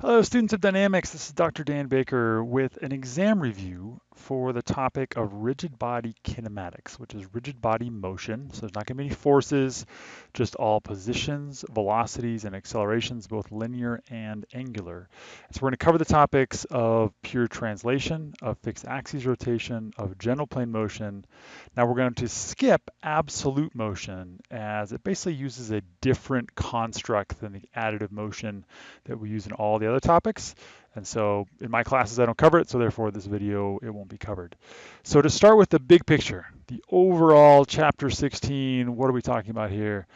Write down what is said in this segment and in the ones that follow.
Hello, students of dynamics. This is Dr. Dan Baker with an exam review for the topic of rigid body kinematics, which is rigid body motion. So there's not going to be any forces, just all positions, velocities, and accelerations, both linear and angular. So we're going to cover the topics of pure translation, of fixed axis rotation, of general plane motion. Now we're going to skip absolute motion as it basically uses a different construct than the additive motion that we use in all the other topics. And so in my classes, I don't cover it, so therefore this video, it won't be covered. So to start with the big picture, the overall chapter 16, what are we talking about here?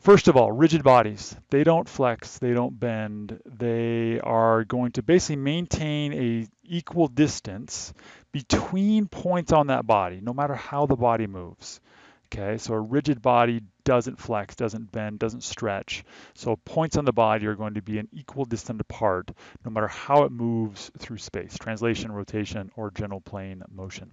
First of all, rigid bodies, they don't flex, they don't bend. They are going to basically maintain a equal distance between points on that body, no matter how the body moves. Okay, so a rigid body doesn't flex, doesn't bend, doesn't stretch. So points on the body are going to be an equal distance apart, no matter how it moves through space, translation, rotation, or general plane motion.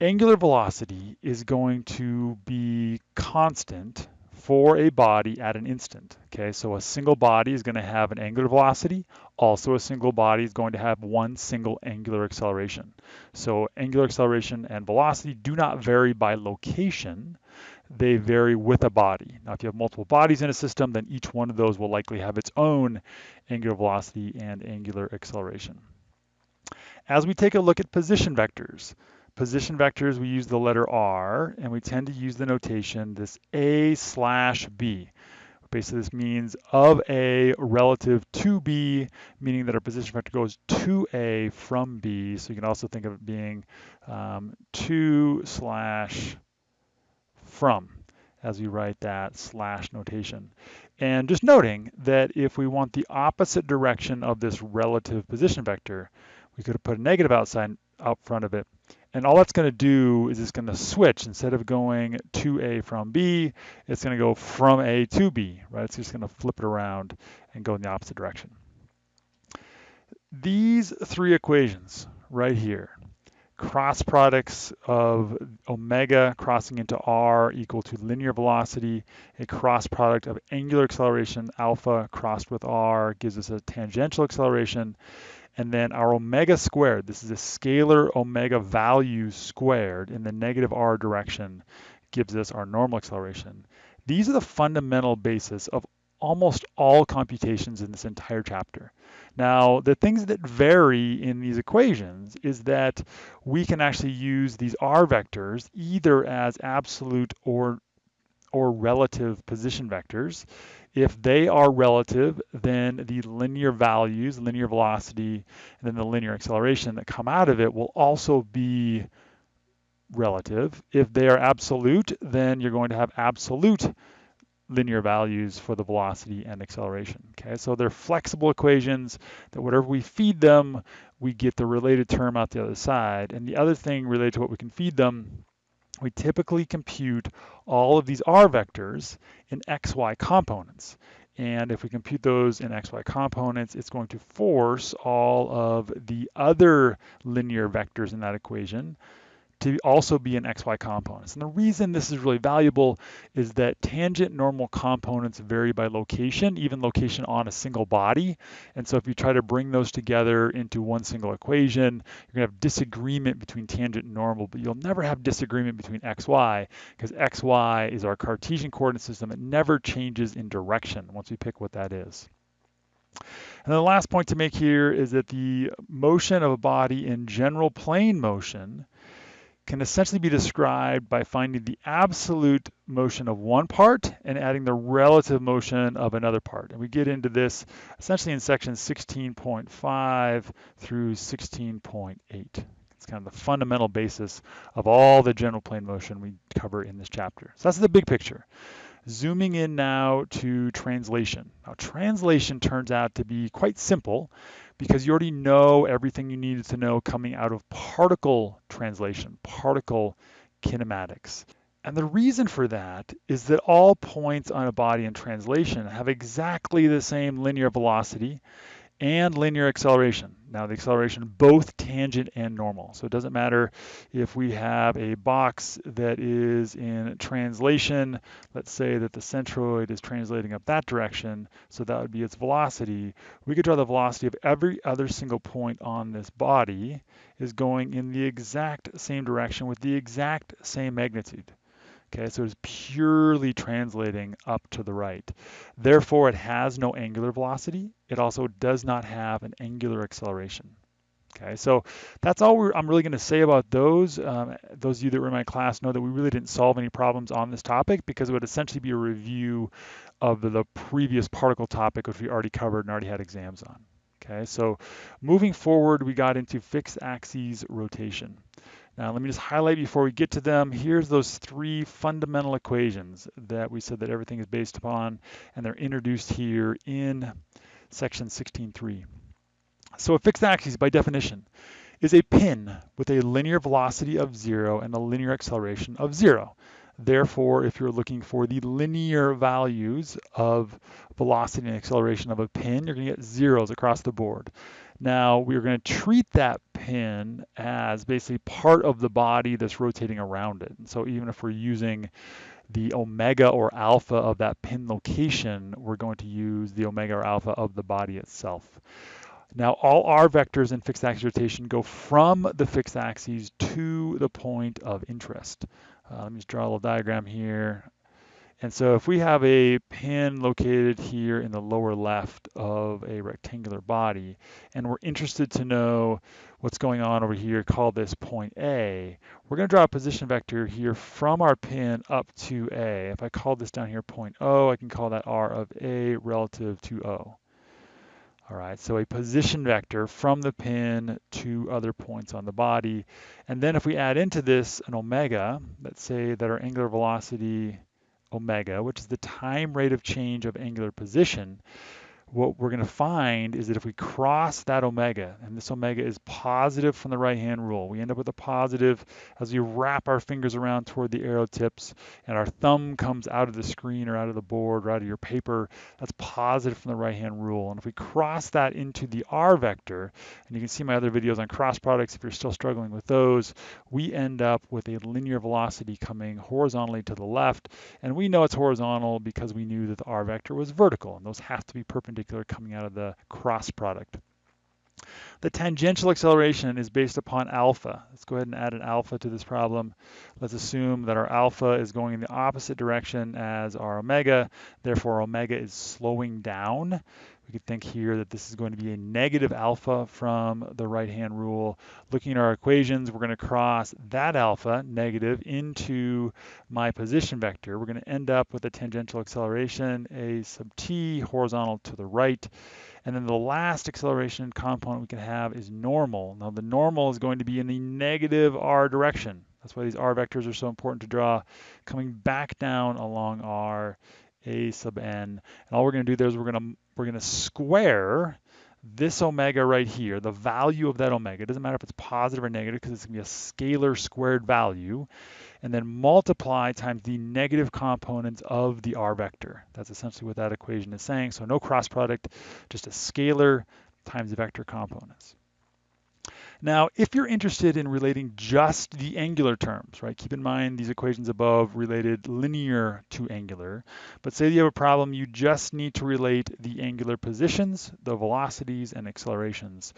Angular velocity is going to be constant for a body at an instant. Okay, so a single body is going to have an angular velocity. Also, a single body is going to have one single angular acceleration. So angular acceleration and velocity do not vary by location. They vary with a body. Now, if you have multiple bodies in a system, then each one of those will likely have its own angular velocity and angular acceleration. As we take a look at position vectors, position vectors, we use the letter R, and we tend to use the notation this A slash B. Basically, this means of A relative to B, meaning that our position vector goes to A from B. So you can also think of it being um, to slash from as we write that slash notation. And just noting that if we want the opposite direction of this relative position vector, we could have put a negative outside out front of it and all that's going to do is it's going to switch. Instead of going to A from B, it's going to go from A to B, right? It's just going to flip it around and go in the opposite direction. These three equations right here, cross products of omega crossing into r equal to linear velocity, a cross product of angular acceleration alpha crossed with r gives us a tangential acceleration, and then our omega squared, this is a scalar omega value squared in the negative r direction, gives us our normal acceleration. These are the fundamental basis of almost all computations in this entire chapter. Now, the things that vary in these equations is that we can actually use these r vectors either as absolute or or relative position vectors. If they are relative, then the linear values, linear velocity, and then the linear acceleration that come out of it will also be relative. If they are absolute, then you're going to have absolute linear values for the velocity and acceleration. Okay, so they're flexible equations that whatever we feed them, we get the related term out the other side. And the other thing related to what we can feed them we typically compute all of these r vectors in xy components. And if we compute those in xy components, it's going to force all of the other linear vectors in that equation to also be in XY components. And the reason this is really valuable is that tangent normal components vary by location, even location on a single body. And so if you try to bring those together into one single equation, you're gonna have disagreement between tangent and normal, but you'll never have disagreement between XY because XY is our Cartesian coordinate system. It never changes in direction once we pick what that is. And the last point to make here is that the motion of a body in general plane motion can essentially be described by finding the absolute motion of one part and adding the relative motion of another part. And we get into this essentially in section 16.5 through 16.8. It's kind of the fundamental basis of all the general plane motion we cover in this chapter. So that's the big picture. Zooming in now to translation. Now translation turns out to be quite simple because you already know everything you needed to know coming out of particle translation, particle kinematics. And the reason for that is that all points on a body in translation have exactly the same linear velocity and linear acceleration. Now the acceleration both tangent and normal. So it doesn't matter if we have a box that is in translation, let's say that the centroid is translating up that direction, so that would be its velocity. We could draw the velocity of every other single point on this body is going in the exact same direction with the exact same magnitude. Okay, so it's purely translating up to the right. Therefore, it has no angular velocity. It also does not have an angular acceleration. Okay, so that's all I'm really going to say about those. Um, those of you that were in my class know that we really didn't solve any problems on this topic because it would essentially be a review of the, the previous particle topic, which we already covered and already had exams on. Okay, so moving forward, we got into fixed axes rotation. Now let me just highlight before we get to them, here's those three fundamental equations that we said that everything is based upon, and they're introduced here in section 16.3. So a fixed axis, by definition, is a pin with a linear velocity of zero and a linear acceleration of zero. Therefore, if you're looking for the linear values of velocity and acceleration of a pin, you're going to get zeros across the board. Now we're going to treat that pin as basically part of the body that's rotating around it. And so even if we're using the omega or alpha of that pin location, we're going to use the omega or alpha of the body itself. Now all r vectors in fixed axis rotation go from the fixed axes to the point of interest. Uh, let me just draw a little diagram here. And so if we have a pin located here in the lower left of a rectangular body, and we're interested to know what's going on over here, call this point A, we're going to draw a position vector here from our pin up to A. If I call this down here point O, I can call that R of A relative to O. All right, so a position vector from the pin to other points on the body. And then if we add into this an omega, let's say that our angular velocity omega, which is the time rate of change of angular position, what we're going to find is that if we cross that omega, and this omega is positive from the right-hand rule, we end up with a positive as we wrap our fingers around toward the arrow tips, and our thumb comes out of the screen or out of the board or out of your paper, that's positive from the right-hand rule. And if we cross that into the r vector, and you can see my other videos on cross products if you're still struggling with those, we end up with a linear velocity coming horizontally to the left, and we know it's horizontal because we knew that the r vector was vertical, and those have to be perpendicular coming out of the cross product. The tangential acceleration is based upon alpha. Let's go ahead and add an alpha to this problem. Let's assume that our alpha is going in the opposite direction as our omega. Therefore, omega is slowing down. We could think here that this is going to be a negative alpha from the right-hand rule. Looking at our equations, we're going to cross that alpha, negative, into my position vector. We're going to end up with a tangential acceleration, a sub t, horizontal to the right. And then the last acceleration component we can have is normal. Now the normal is going to be in the negative r direction. That's why these r vectors are so important to draw, coming back down along r a sub n. And all we're going to do there is we're going to we're going to square this omega right here, the value of that omega. It doesn't matter if it's positive or negative because it's going to be a scalar squared value. And then multiply times the negative components of the r vector. That's essentially what that equation is saying. So no cross product, just a scalar times the vector components. Now, if you're interested in relating just the angular terms, right, keep in mind these equations above related linear to angular, but say you have a problem, you just need to relate the angular positions, the velocities, and accelerations.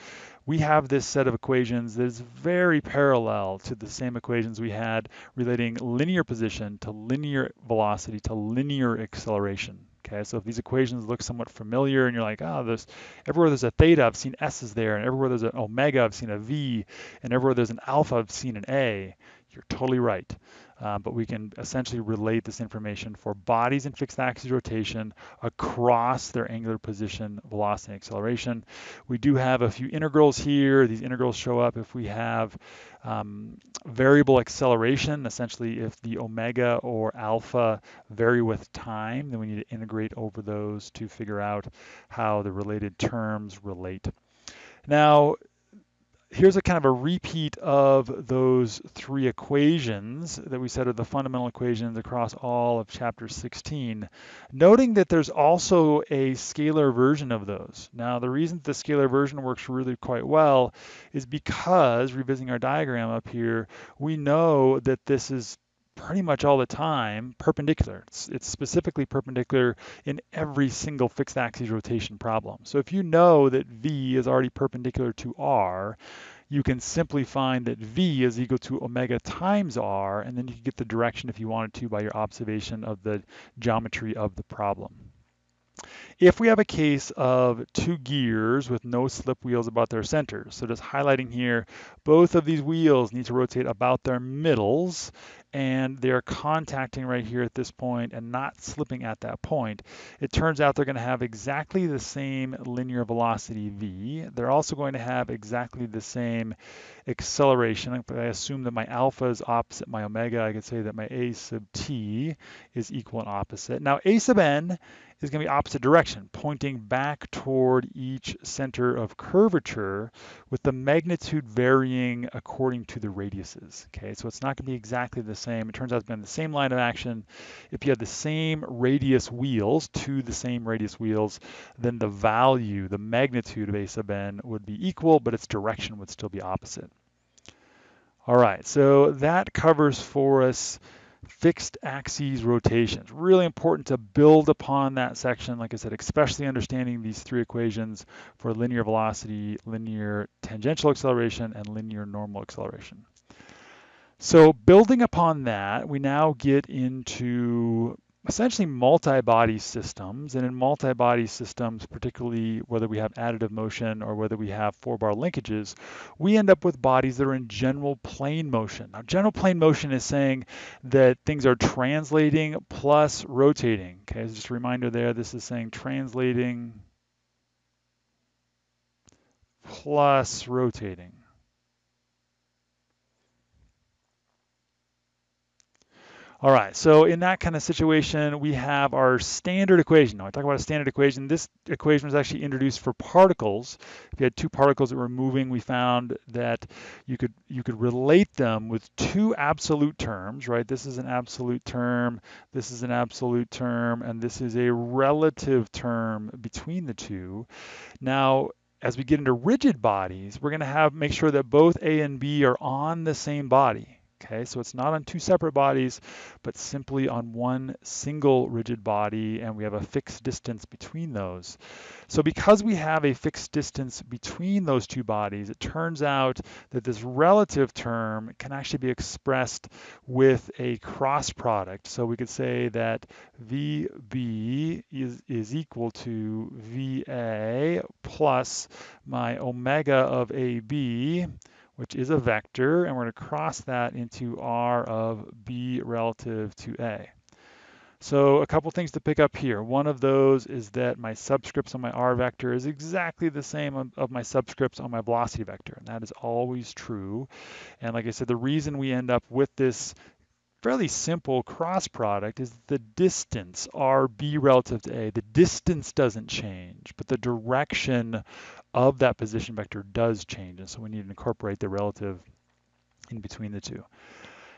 We have this set of equations that is very parallel to the same equations we had relating linear position to linear velocity to linear acceleration. Okay, so if these equations look somewhat familiar and you're like, oh, there's everywhere there's a theta, I've seen S's there, and everywhere there's an omega, I've seen a V, and everywhere there's an alpha, I've seen an A, you're totally right. Uh, but we can essentially relate this information for bodies in fixed axis rotation across their angular position, velocity, and acceleration. We do have a few integrals here. These integrals show up if we have um, variable acceleration, essentially if the omega or alpha vary with time, then we need to integrate over those to figure out how the related terms relate. Now, here's a kind of a repeat of those three equations that we said are the fundamental equations across all of chapter 16, noting that there's also a scalar version of those. Now, the reason the scalar version works really quite well is because, revisiting our diagram up here, we know that this is pretty much all the time perpendicular. It's, it's, specifically perpendicular in every single fixed axis rotation problem. So if you know that V is already perpendicular to R, you can simply find that V is equal to omega times R, and then you can get the direction if you wanted to by your observation of the geometry of the problem. If we have a case of two gears with no slip wheels about their centers, so just highlighting here, both of these wheels need to rotate about their middles, and they're contacting right here at this point and not slipping at that point, it turns out they're going to have exactly the same linear velocity v. They're also going to have exactly the same acceleration. If I assume that my alpha is opposite my omega, I could say that my a sub t is equal and opposite. Now a sub n is going to be opposite direction, pointing back toward each center of curvature with the magnitude varying according to the radiuses. Okay, so it's not going to be exactly the same. It turns out to be on the same line of action. If you have the same radius wheels, to the same radius wheels, then the value, the magnitude of a sub n would be equal, but its direction would still be opposite. All right, so that covers for us fixed axes rotations. Really important to build upon that section, like I said, especially understanding these three equations for linear velocity, linear tangential acceleration, and linear normal acceleration. So building upon that, we now get into essentially multi-body systems. And in multi-body systems, particularly whether we have additive motion or whether we have four-bar linkages, we end up with bodies that are in general plane motion. Now, general plane motion is saying that things are translating plus rotating. Okay, so just a reminder there, this is saying translating plus rotating. All right, so in that kind of situation, we have our standard equation. Now, I talk about a standard equation. This equation was actually introduced for particles. If you had two particles that were moving, we found that you could you could relate them with two absolute terms, right? This is an absolute term, this is an absolute term, and this is a relative term between the two. Now, as we get into rigid bodies, we're going to have make sure that both A and B are on the same body. Okay, so it's not on two separate bodies, but simply on one single rigid body, and we have a fixed distance between those. So because we have a fixed distance between those two bodies, it turns out that this relative term can actually be expressed with a cross product. So we could say that VB is, is equal to VA plus my omega of AB which is a vector, and we're going to cross that into R of B relative to A. So a couple things to pick up here. One of those is that my subscripts on my R vector is exactly the same of, my subscripts on my velocity vector, and that is always true. And like I said, the reason we end up with this fairly simple cross product is the distance, RB relative to A. The distance doesn't change, but the direction of that position vector does change. And so we need to incorporate the relative in between the two.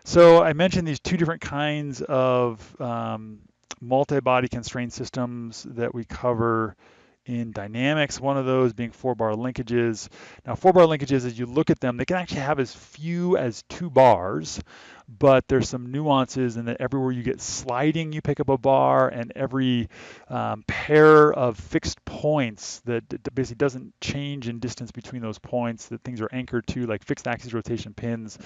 So I mentioned these two different kinds of um, multi-body constrained systems that we cover in dynamics, one of those being four bar linkages. Now four bar linkages, as you look at them, they can actually have as few as two bars, but there's some nuances in that everywhere you get sliding, you pick up a bar, and every um, pair of fixed points that, basically doesn't change in distance between those points that things are anchored to, like fixed axis rotation pins,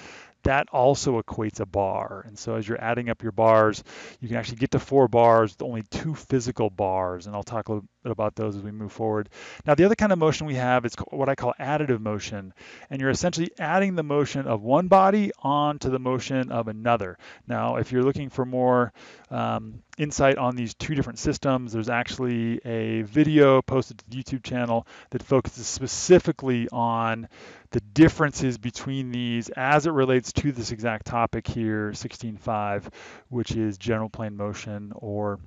that also equates a bar. And so as you're adding up your bars, you can actually get to four bars with only two physical bars, and I'll talk a little bit about those as we move forward. Now, the other kind of motion we have is what I call additive motion, and you're essentially adding the motion of one body onto the motion of another. Now, if you're looking for more um, insight on these two different systems, there's actually a video posted to the YouTube channel that focuses specifically on the differences between these as it relates to this exact topic here, 16.5, which is general plane motion or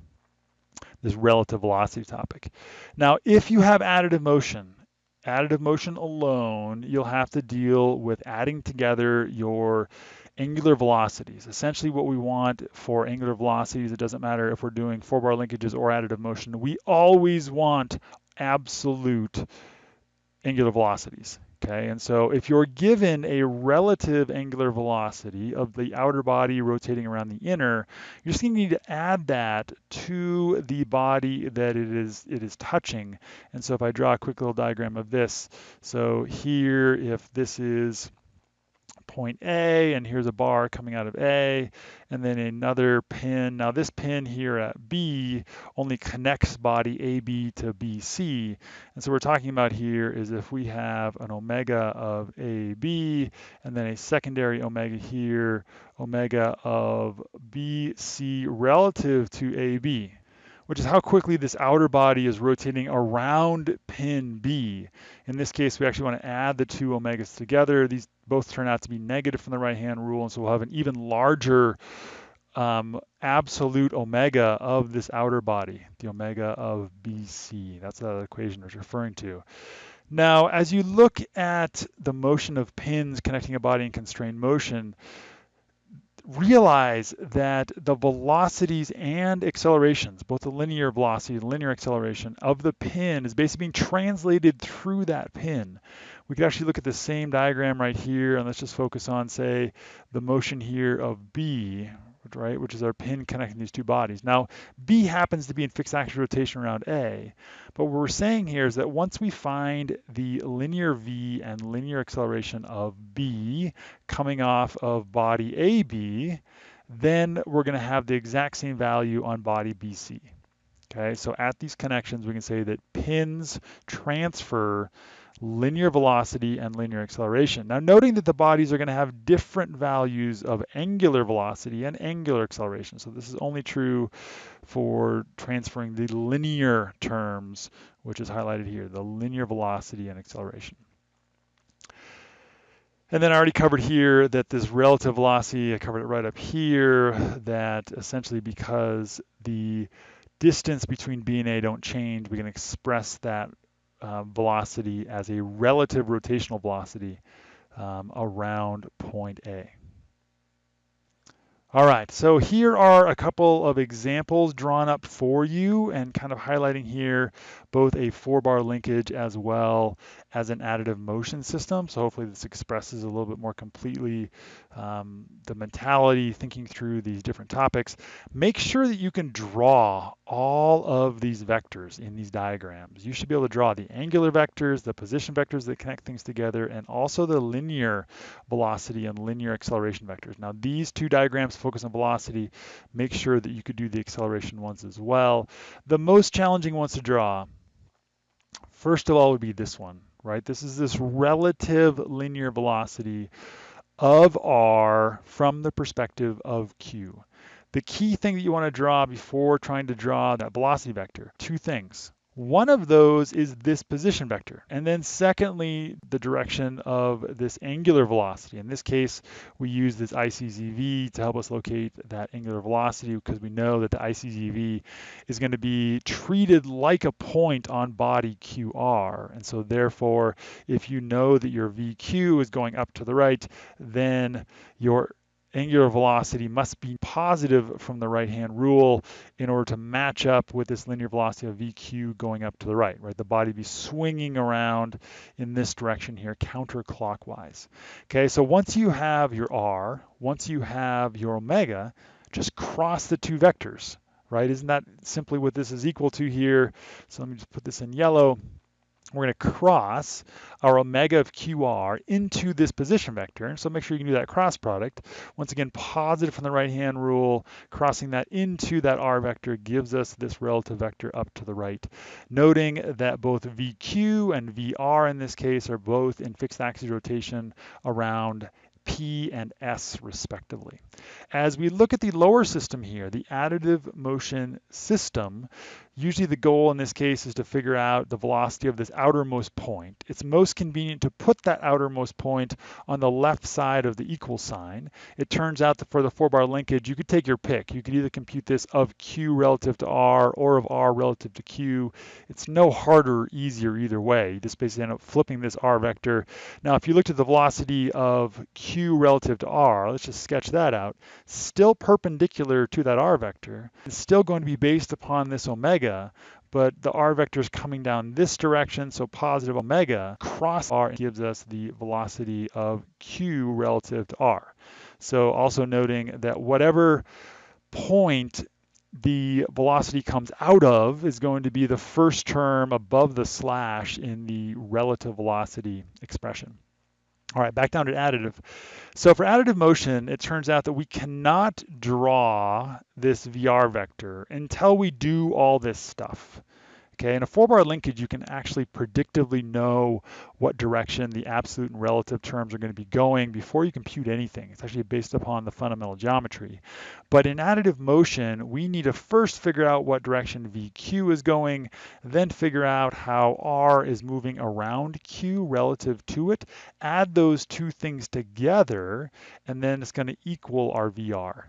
this relative velocity topic. Now, if you have additive motion, additive motion alone, you'll have to deal with adding together your angular velocities. Essentially what we want for angular velocities, it doesn't matter if we're doing four bar linkages or additive motion, we always want absolute angular velocities. Okay, and so if you're given a relative angular velocity of the outer body rotating around the inner, you're just going to need to add that to the body that it is it is touching. And so if I draw a quick little diagram of this, so here if this is point A, and here's a bar coming out of A, and then another pin. Now this pin here at B only connects body AB to BC, and so we're talking about here is if we have an omega of AB, and then a secondary omega here, omega of BC relative to AB which is how quickly this outer body is rotating around pin B. In this case, we actually want to add the two omegas together. These both turn out to be negative from the right-hand rule, and so we'll have an even larger um, absolute omega of this outer body, the omega of BC. That's what that equation is referring to. Now, as you look at the motion of pins connecting a body in constrained motion, realize that the velocities and accelerations, both the linear velocity and linear acceleration of the pin is basically being translated through that pin. We could actually look at the same diagram right here and let's just focus on say the motion here of B, right, which is our pin connecting these two bodies. Now, B happens to be in fixed axis rotation around A, but what we're saying here is that once we find the linear V and linear acceleration of B coming off of body AB, then we're going to have the exact same value on body BC. Okay, so at these connections, we can say that pins transfer linear velocity and linear acceleration. Now noting that the bodies are going to have different values of angular velocity and angular acceleration. So this is only true for transferring the linear terms, which is highlighted here, the linear velocity and acceleration. And then I already covered here that this relative velocity, I covered it right up here, that essentially because the distance between B and A don't change, we can express that uh, velocity as a relative rotational velocity um, around point A. All right, so here are a couple of examples drawn up for you and kind of highlighting here both a four bar linkage as well as an additive motion system. So hopefully this expresses a little bit more completely um, the mentality, thinking through these different topics. Make sure that you can draw all of these vectors in these diagrams. You should be able to draw the angular vectors, the position vectors that connect things together, and also the linear velocity and linear acceleration vectors. Now these two diagrams focus on velocity. Make sure that you could do the acceleration ones as well. The most challenging ones to draw First of all would be this one, right? This is this relative linear velocity of r from the perspective of q. The key thing that you want to draw before trying to draw that velocity vector, two things. One of those is this position vector. And then secondly, the direction of this angular velocity. In this case, we use this ICZV to help us locate that angular velocity because we know that the ICZV is going to be treated like a point on body QR. And so therefore, if you know that your VQ is going up to the right, then your angular velocity must be positive from the right-hand rule in order to match up with this linear velocity of VQ going up to the right, right? The body be swinging around in this direction here, counterclockwise. Okay, so once you have your R, once you have your omega, just cross the two vectors, right? Isn't that simply what this is equal to here? So let me just put this in yellow we're going to cross our omega of QR into this position vector. So make sure you can do that cross product. Once again, positive from the right-hand rule, crossing that into that R vector gives us this relative vector up to the right. Noting that both VQ and VR in this case are both in fixed axis rotation around P and S respectively. As we look at the lower system here, the additive motion system, Usually the goal in this case is to figure out the velocity of this outermost point. It's most convenient to put that outermost point on the left side of the equal sign. It turns out that for the four bar linkage, you could take your pick. You could either compute this of Q relative to R or of R relative to Q. It's no harder or easier either way. You just basically end up flipping this R vector. Now, if you looked at the velocity of Q relative to R, let's just sketch that out, still perpendicular to that R vector, it's still going to be based upon this omega omega, but the r vector is coming down this direction, so positive omega cross r gives us the velocity of q relative to r. So also noting that whatever point the velocity comes out of is going to be the first term above the slash in the relative velocity expression. All right, back down to additive. So for additive motion, it turns out that we cannot draw this VR vector until we do all this stuff. Okay, in a four-bar linkage, you can actually predictively know what direction the absolute and relative terms are going to be going before you compute anything. It's actually based upon the fundamental geometry. But in additive motion, we need to first figure out what direction VQ is going, then figure out how R is moving around Q relative to it, add those two things together, and then it's going to equal our VR.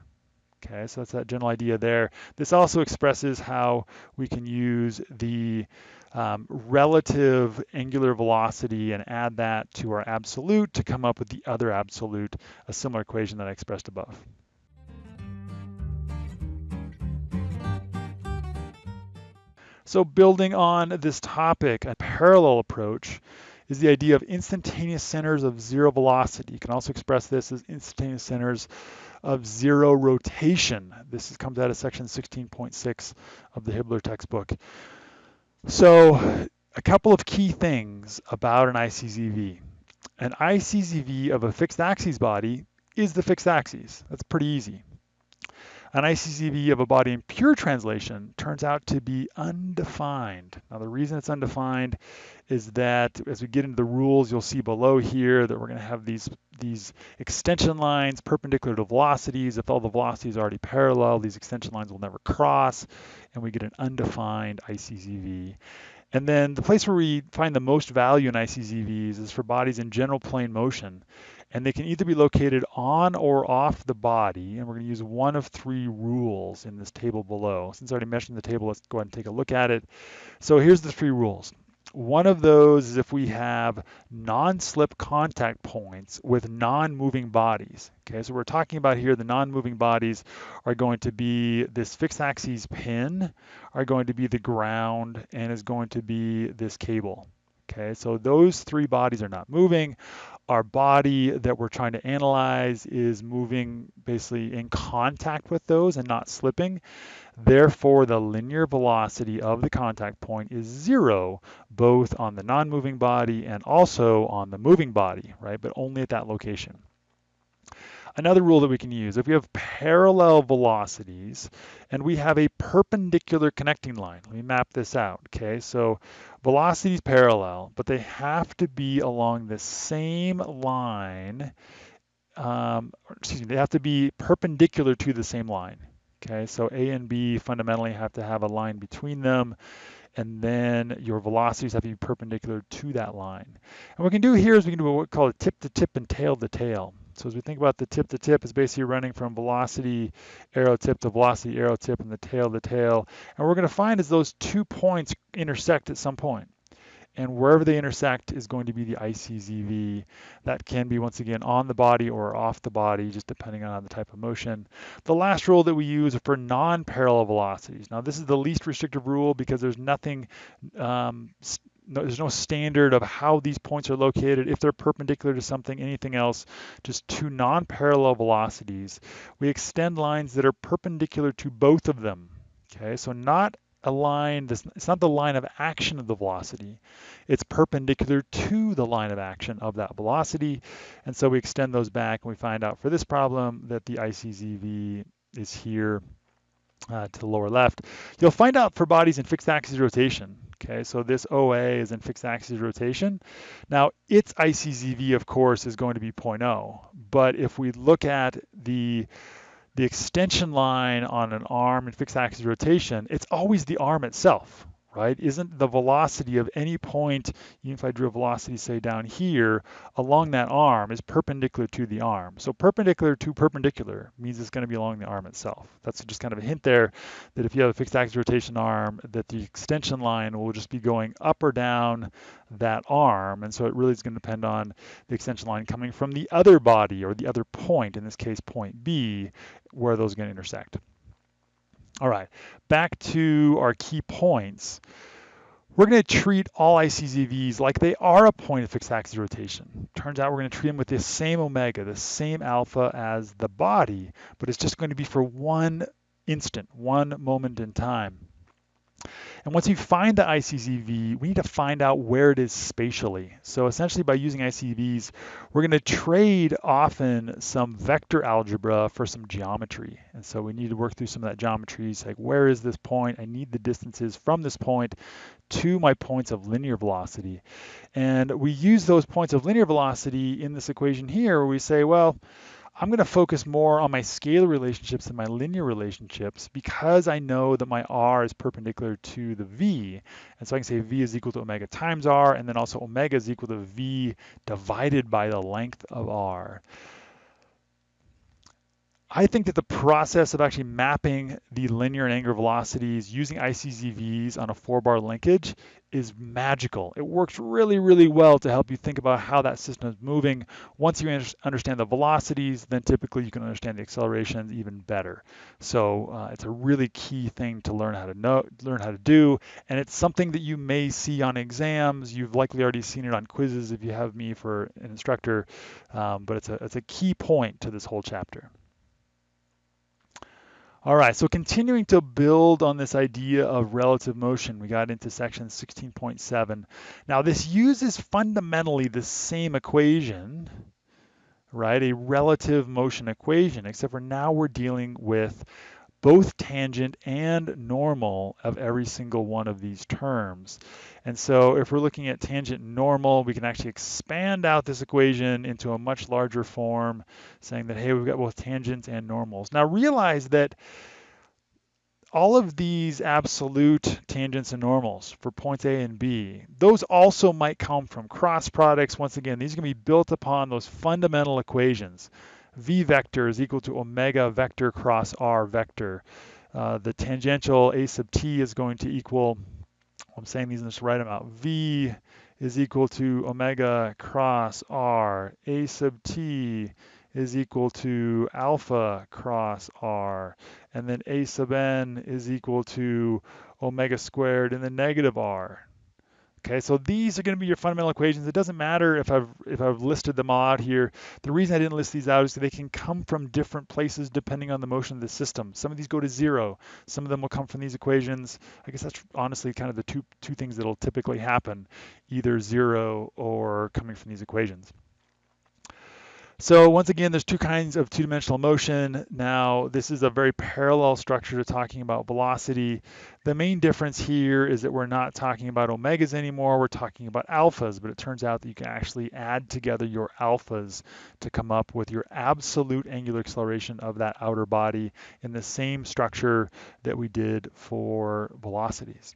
Okay, so that's that general idea there. This also expresses how we can use the um, relative angular velocity and add that to our absolute to come up with the other absolute, a similar equation that I expressed above. So building on this topic, a parallel approach is the idea of instantaneous centers of zero velocity. You can also express this as instantaneous centers of zero rotation. This comes out of section 16.6 of the Hibbeler textbook. So a couple of key things about an ICZV. An ICZV of a fixed axis body is the fixed axis. That's pretty easy. An ICZV of a body in pure translation turns out to be undefined. Now the reason it's undefined is that as we get into the rules, you'll see below here that we're going to have these, these extension lines perpendicular to velocities. If all the velocities are already parallel, these extension lines will never cross, and we get an undefined ICZV. And then the place where we find the most value in ICZVs is for bodies in general plane motion and they can either be located on or off the body, and we're going to use one of three rules in this table below. Since I already mentioned the table, let's go ahead and take a look at it. So here's the three rules. One of those is if we have non-slip contact points with non-moving bodies. Okay, so we're talking about here the non-moving bodies are going to be this fixed axis pin, are going to be the ground, and is going to be this cable. Okay, so those three bodies are not moving our body that we're trying to analyze is moving basically in contact with those and not slipping. Therefore, the linear velocity of the contact point is zero, both on the non-moving body and also on the moving body, right? But only at that location. Another rule that we can use, if we have parallel velocities and we have a perpendicular connecting line, let me map this out, okay? So velocities parallel, but they have to be along the same line, um, excuse me, they have to be perpendicular to the same line, okay? So A and B fundamentally have to have a line between them and then your velocities have to be perpendicular to that line. And what we can do here is we can do what we call a tip to tip and tail to tail. So as we think about the tip to tip, it's basically running from velocity arrow tip to velocity arrow tip and the tail to tail. And we're going to find is those two points intersect at some point. And wherever they intersect is going to be the ICZV. That can be, once again, on the body or off the body, just depending on the type of motion. The last rule that we use for non-parallel velocities. Now, this is the least restrictive rule because there's nothing um, no, there's no standard of how these points are located, if they're perpendicular to something, anything else, just two non-parallel velocities. We extend lines that are perpendicular to both of them. Okay, so not a line, this, it's not the line of action of the velocity, it's perpendicular to the line of action of that velocity. And so we extend those back and we find out for this problem that the ICZV is here uh, to the lower left. You'll find out for bodies in fixed axis rotation. Okay, so this OA is in fixed axis rotation. Now, its ICZV, of course, is going to be 0.0. But if we look at the the extension line on an arm in fixed axis rotation, it's always the arm itself, right? Isn't the velocity of any point, even if I drew a velocity, say down here, along that arm is perpendicular to the arm. So perpendicular to perpendicular means it's going to be along the arm itself. That's just kind of a hint there that if you have a fixed axis rotation arm, that the extension line will just be going up or down that arm. And so it really is going to depend on the extension line coming from the other body or the other point, in this case point B, where those are going to intersect. All right, back to our key points. We're going to treat all ICZVs like they are a point of fixed axis rotation. Turns out we're going to treat them with the same omega, the same alpha as the body, but it's just going to be for one instant, one moment in time. And once you find the ICZV, we need to find out where it is spatially. So essentially by using ICZVs, we're going to trade often some vector algebra for some geometry. And so we need to work through some of that geometry. It's like, where is this point? I need the distances from this point to my points of linear velocity. And we use those points of linear velocity in this equation here where we say, well, I'm going to focus more on my scalar relationships than my linear relationships because I know that my r is perpendicular to the v. And so I can say v is equal to omega times r, and then also omega is equal to v divided by the length of r. I think that the process of actually mapping the linear and angular velocities using ICZVs on a four bar linkage is magical. It works really, really well to help you think about how that system is moving. Once you understand the velocities, then typically you can understand the accelerations even better. So uh, it's a really key thing to learn how to know, learn how to do, and it's something that you may see on exams. You've likely already seen it on quizzes if you have me for an instructor, um, but it's a, it's a key point to this whole chapter. All right, so continuing to build on this idea of relative motion, we got into section 16.7. Now this uses fundamentally the same equation, right? A relative motion equation, except for now we're dealing with both tangent and normal of every single one of these terms. And so if we're looking at tangent normal, we can actually expand out this equation into a much larger form, saying that, hey, we've got both tangents and normals. Now realize that all of these absolute tangents and normals for points A and B, those also might come from cross products. Once again, these are going to be built upon those fundamental equations v vector is equal to omega vector cross r vector. Uh, the tangential a sub t is going to equal, I'm saying these in this right amount, v is equal to omega cross r. a sub t is equal to alpha cross r. And then a sub n is equal to omega squared in the negative r. Okay, so these are going to be your fundamental equations. It doesn't matter if I've if I've listed them all out here. The reason I didn't list these out is they can come from different places depending on the motion of the system. Some of these go to zero. Some of them will come from these equations. I guess that's honestly kind of the two two things that'll typically happen, either zero or coming from these equations. So once again, there's two kinds of two-dimensional motion. Now, this is a very parallel structure to talking about velocity. The main difference here is that we're not talking about omegas anymore, we're talking about alphas, but it turns out that you can actually add together your alphas to come up with your absolute angular acceleration of that outer body in the same structure that we did for velocities.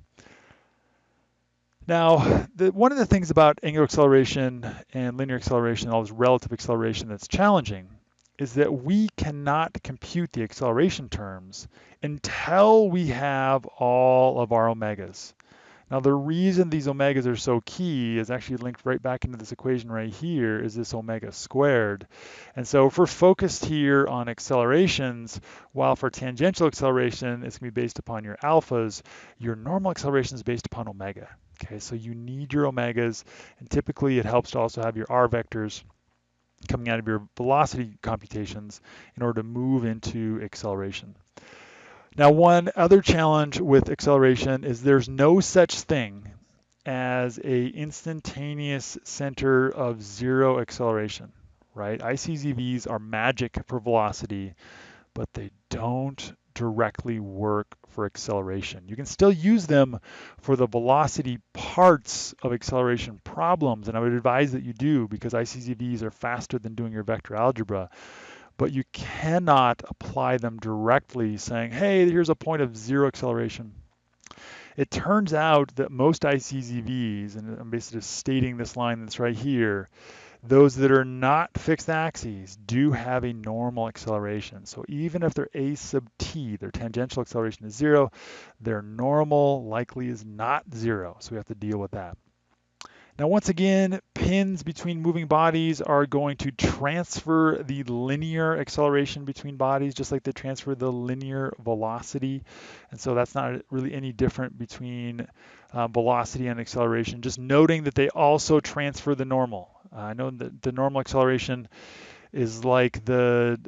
Now, the, one of the things about angular acceleration and linear acceleration, all this relative acceleration that's challenging, is that we cannot compute the acceleration terms until we have all of our omegas. Now the reason these omegas are so key is actually linked right back into this equation right here is this omega squared. And so if we're focused here on accelerations, while for tangential acceleration, it's gonna be based upon your alphas, your normal acceleration is based upon omega. Okay, so you need your omegas, and typically it helps to also have your r vectors coming out of your velocity computations in order to move into acceleration. Now, one other challenge with acceleration is there's no such thing as a instantaneous center of zero acceleration, right? ICZVs are magic for velocity, but they don't directly work for acceleration. You can still use them for the velocity parts of acceleration problems, and I would advise that you do because ICZVs are faster than doing your vector algebra. but you cannot apply them directly saying, hey, here's a point of zero acceleration. It turns out that most ICZVs, and I'm basically just stating this line that's right here, those that are not fixed axes do have a normal acceleration. So even if their a sub t, their tangential acceleration is zero, their normal likely is not zero. So we have to deal with that. Now, once again, pins between moving bodies are going to transfer the linear acceleration between bodies, just like they transfer the linear velocity. And so that's not really any different between uh, velocity and acceleration, just noting that they also transfer the normal. Uh, I know that the normal acceleration is like the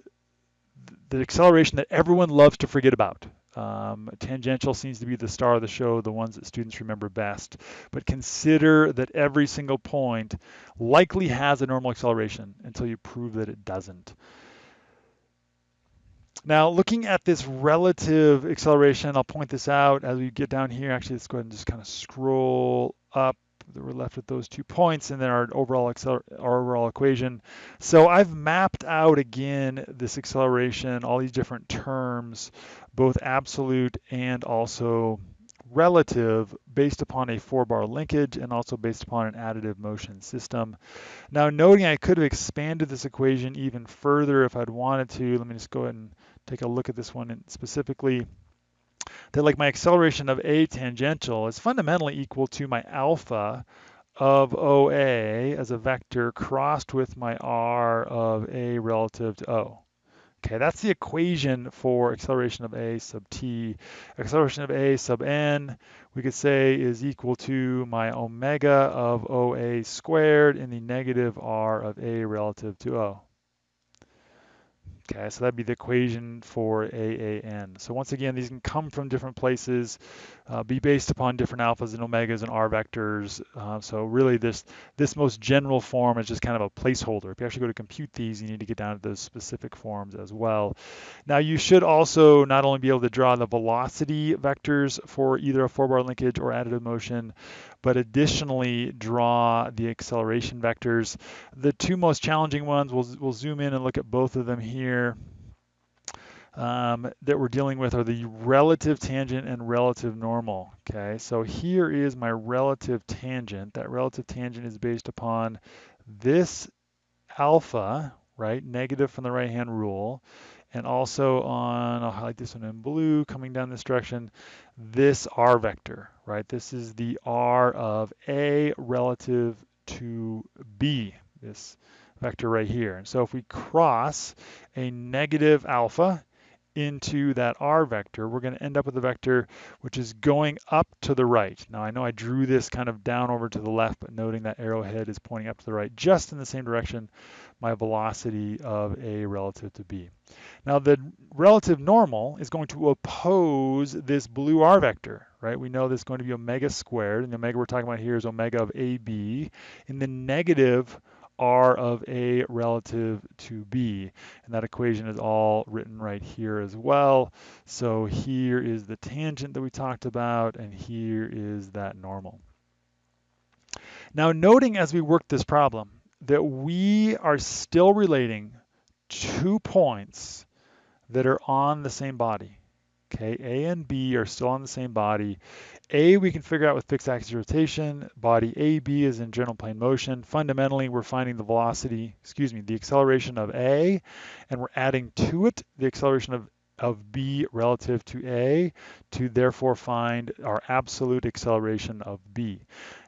the acceleration that everyone loves to forget about. Um, tangential seems to be the star of the show, the ones that students remember best. But consider that every single point likely has a normal acceleration until you prove that it doesn't. Now, looking at this relative acceleration, I'll point this out as we get down here. Actually, let's go ahead and just kind of scroll up we're left with those two points and then our overall our overall equation. So I've mapped out again this acceleration, all these different terms, both absolute and also relative based upon a four bar linkage and also based upon an additive motion system. Now noting I could have expanded this equation even further if I'd wanted to. Let me just go ahead and take a look at this one specifically that like my acceleration of A tangential is fundamentally equal to my alpha of OA as a vector crossed with my R of A relative to O. Okay, that's the equation for acceleration of A sub t. Acceleration of A sub n, we could say is equal to my omega of OA squared in the negative R of A relative to O. Okay, so that'd be the equation for AAN. So once again, these can come from different places, uh, be based upon different alphas and omegas and R vectors. Uh, so really this, this most general form is just kind of a placeholder. If you actually go to compute these, you need to get down to those specific forms as well. Now you should also not only be able to draw the velocity vectors for either a four-bar linkage or additive motion, but additionally draw the acceleration vectors. The two most challenging ones, we'll, we'll zoom in and look at both of them here. Um, that we're dealing with are the relative tangent and relative normal. Okay, so here is my relative tangent. That relative tangent is based upon this alpha, right, negative from the right-hand rule, and also on, I'll highlight this one in blue, coming down this direction, this R vector, right? This is the R of A relative to B, this vector right here. And so if we cross a negative alpha into that R vector, we're going to end up with a vector which is going up to the right. Now I know I drew this kind of down over to the left, but noting that arrowhead is pointing up to the right, just in the same direction my velocity of A relative to B. Now the relative normal is going to oppose this blue R vector, right? We know this is going to be omega squared, and the omega we're talking about here is omega of AB in the negative R of A relative to B. And that equation is all written right here as well. So here is the tangent that we talked about, and here is that normal. Now noting as we work this problem that we are still relating two points that are on the same body. Okay, A and B are still on the same body. A we can figure out with fixed axis rotation. Body AB is in general plane motion. Fundamentally, we're finding the velocity, excuse me, the acceleration of A, and we're adding to it the acceleration of, of B relative to A to therefore find our absolute acceleration of B.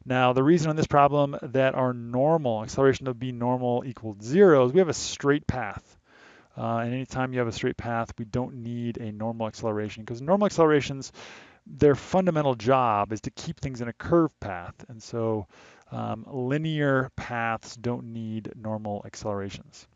Now, the reason on this problem that our normal, acceleration of B normal equals zero is we have a straight path. Uh, and anytime you have a straight path, we don't need a normal acceleration because normal accelerations, their fundamental job is to keep things in a curved path. And so um, linear paths don't need normal accelerations.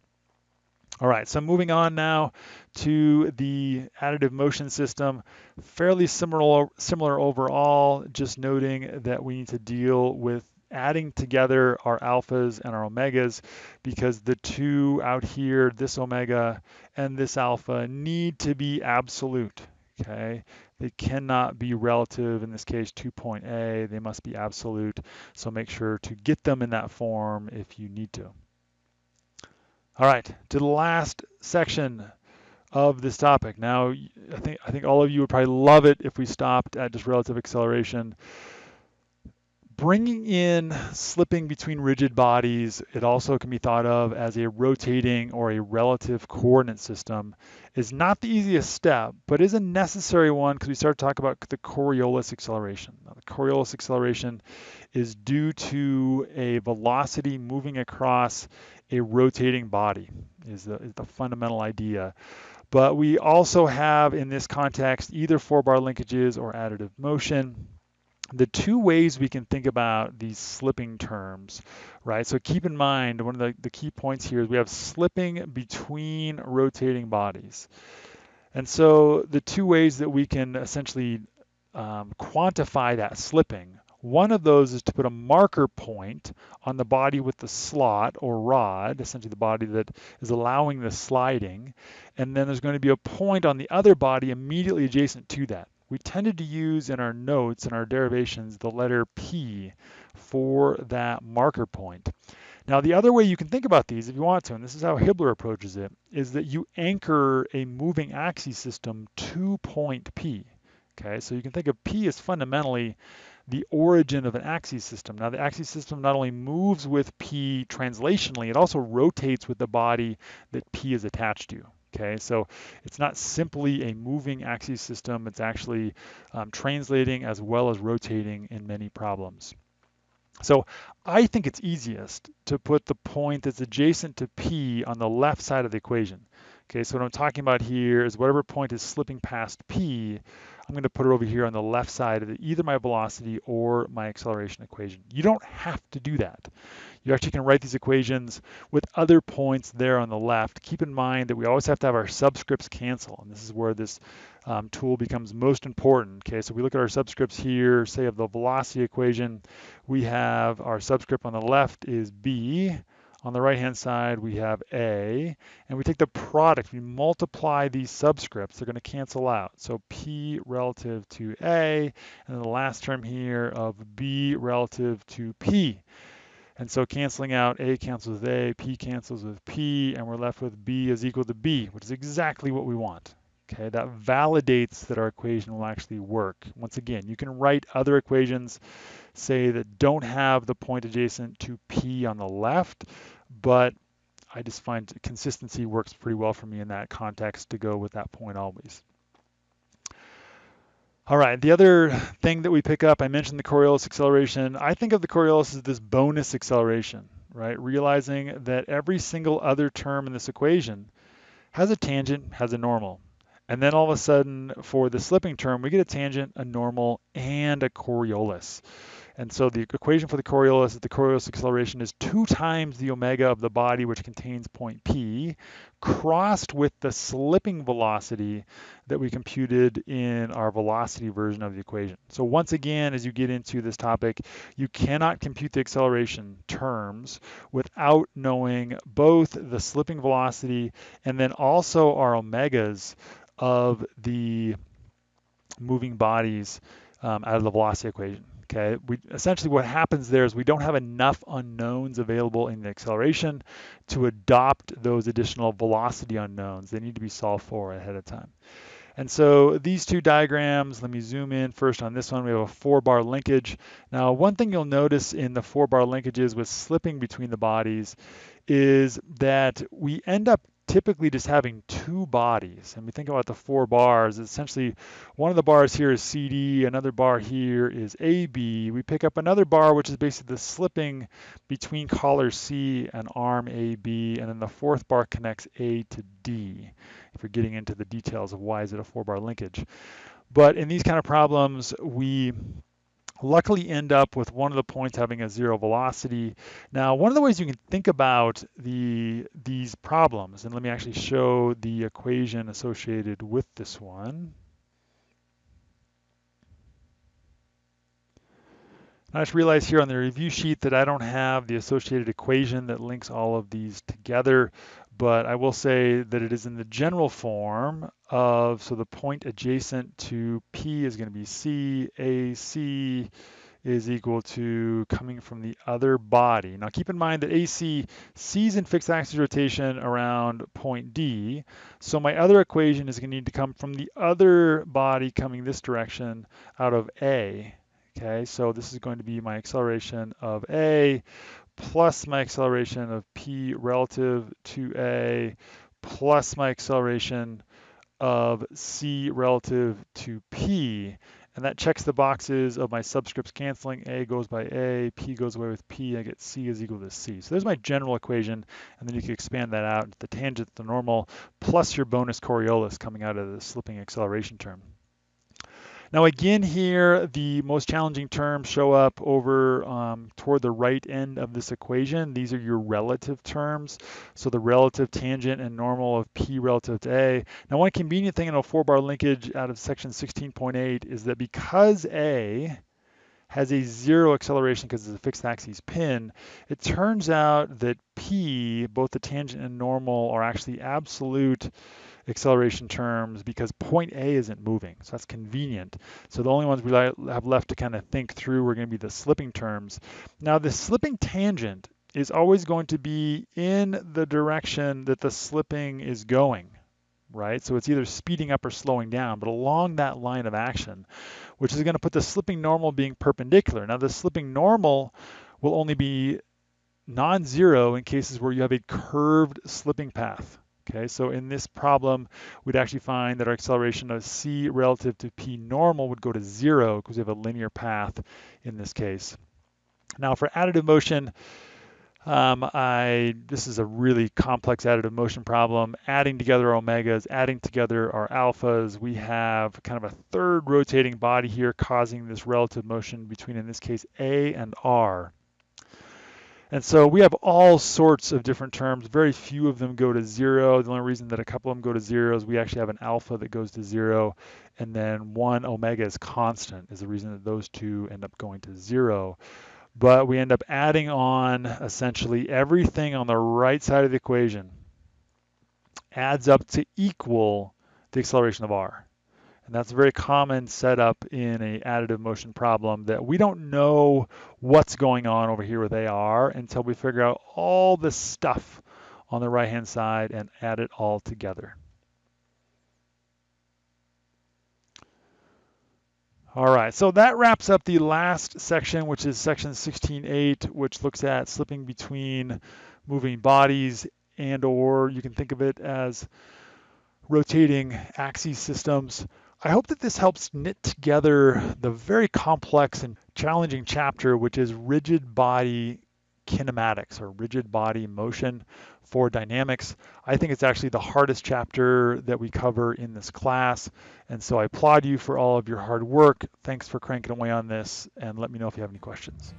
All right, so moving on now to the additive motion system. Fairly similar, similar overall, just noting that we need to deal with adding together our alphas and our omegas because the two out here, this omega and this alpha, need to be absolute, okay? They cannot be relative, in this case, to point A. They must be absolute, so make sure to get them in that form if you need to. All right, to the last section of this topic. Now, I think I think all of you would probably love it if we stopped at just relative acceleration. Bringing in slipping between rigid bodies, it also can be thought of as a rotating or a relative coordinate system, is not the easiest step, but is a necessary one because we start to talk about the Coriolis acceleration. Now, the Coriolis acceleration is due to a velocity moving across a rotating body, is the, is the fundamental idea. But we also have in this context either four-bar linkages or additive motion the two ways we can think about these slipping terms, right? So keep in mind, one of the, the key points here is we have slipping between rotating bodies. And so the two ways that we can essentially um, quantify that slipping, one of those is to put a marker point on the body with the slot or rod, essentially the body that is allowing the sliding. And then there's going to be a point on the other body immediately adjacent to that we tended to use in our notes and our derivations the letter P for that marker point. Now, the other way you can think about these, if you want to, and this is how Hibbeler approaches it, is that you anchor a moving axis system to point P. Okay, so you can think of P as fundamentally the origin of an axis system. Now, the axis system not only moves with P translationally, it also rotates with the body that P is attached to. Okay, so it's not simply a moving axis system, it's actually um, translating as well as rotating in many problems. So I think it's easiest to put the point that's adjacent to P on the left side of the equation. Okay, so what I'm talking about here is whatever point is slipping past P, I'm going to put it over here on the left side of either my velocity or my acceleration equation. You don't have to do that. You actually can write these equations with other points there on the left. Keep in mind that we always have to have our subscripts cancel, and this is where this um, tool becomes most important. Okay, so we look at our subscripts here, say of the velocity equation, we have our subscript on the left is b, on the right-hand side, we have A, and we take the product, we multiply these subscripts, they're gonna cancel out. So P relative to A, and the last term here of B relative to P. And so canceling out A cancels with A, P cancels with P, and we're left with B is equal to B, which is exactly what we want. Okay, that validates that our equation will actually work. Once again, you can write other equations, say that don't have the point adjacent to P on the left, but I just find consistency works pretty well for me in that context to go with that point always. All right, the other thing that we pick up, I mentioned the Coriolis acceleration. I think of the Coriolis as this bonus acceleration, right? Realizing that every single other term in this equation has a tangent, has a normal. And then all of a sudden, for the slipping term, we get a tangent, a normal, and a Coriolis. And so the equation for the Coriolis is the Coriolis acceleration is two times the omega of the body, which contains point P, crossed with the slipping velocity that we computed in our velocity version of the equation. So once again, as you get into this topic, you cannot compute the acceleration terms without knowing both the slipping velocity and then also our omegas of the moving bodies um, out of the velocity equation. Okay, we essentially what happens there is we don't have enough unknowns available in the acceleration to adopt those additional velocity unknowns. They need to be solved for ahead of time. And so these two diagrams, let me zoom in first on this one. We have a four bar linkage. Now, one thing you'll notice in the four bar linkages with slipping between the bodies is that we end up typically just having two bodies. And we think about the four bars, essentially one of the bars here is CD, another bar here is AB. We pick up another bar, which is basically the slipping between collar C and arm AB, and then the fourth bar connects A to D, if you're getting into the details of why is it a four bar linkage. But in these kind of problems, we luckily end up with one of the points having a zero velocity. Now, one of the ways you can think about the these problems, and let me actually show the equation associated with this one. I just realized here on the review sheet that I don't have the associated equation that links all of these together, but I will say that it is in the general form of, so the point adjacent to P is going to be C, A, C is equal to coming from the other body. Now keep in mind that AC sees in fixed axis rotation around point D, so my other equation is going to need to come from the other body coming this direction out of A. Okay, so this is going to be my acceleration of A plus my acceleration of P relative to A plus my acceleration of C relative to P. And that checks the boxes of my subscripts canceling. A goes by A, P goes away with P, I get C is equal to C. So there's my general equation, and then you can expand that out into the tangent, the normal, plus your bonus Coriolis coming out of the slipping acceleration term. Now again here, the most challenging terms show up over um, toward the right end of this equation. These are your relative terms. So the relative tangent and normal of P relative to A. Now one convenient thing in a four bar linkage out of section 16.8 is that because A has a zero acceleration because it's a fixed axis pin, it turns out that P, both the tangent and normal, are actually absolute acceleration terms because point A isn't moving. So that's convenient. So the only ones we have left to kind of think through are going to be the slipping terms. Now the slipping tangent is always going to be in the direction that the slipping is going, right? So it's either speeding up or slowing down, but along that line of action, which is going to put the slipping normal being perpendicular. Now the slipping normal will only be non-zero in cases where you have a curved slipping path. Okay, so in this problem, we'd actually find that our acceleration of c relative to p normal would go to zero because we have a linear path in this case. Now for additive motion, um, I this is a really complex additive motion problem. Adding together omegas, adding together our alphas, we have kind of a third rotating body here causing this relative motion between, in this case, A and R. And so we have all sorts of different terms. Very few of them go to zero. The only reason that a couple of them go to zero is we actually have an alpha that goes to zero, and then one omega is constant is the reason that those two end up going to zero. But we end up adding on essentially everything on the right side of the equation adds up to equal the acceleration of r. And that's a very common setup in a additive motion problem that we don't know what's going on over here with AR until we figure out all the stuff on the right hand side and add it all together. All right, so that wraps up the last section, which is section 16.8, which looks at slipping between moving bodies and or you can think of it as rotating axis systems. I hope that this helps knit together the very complex and challenging chapter, which is rigid body kinematics or rigid body motion for dynamics. I think it's actually the hardest chapter that we cover in this class. And so I applaud you for all of your hard work. Thanks for cranking away on this and let me know if you have any questions.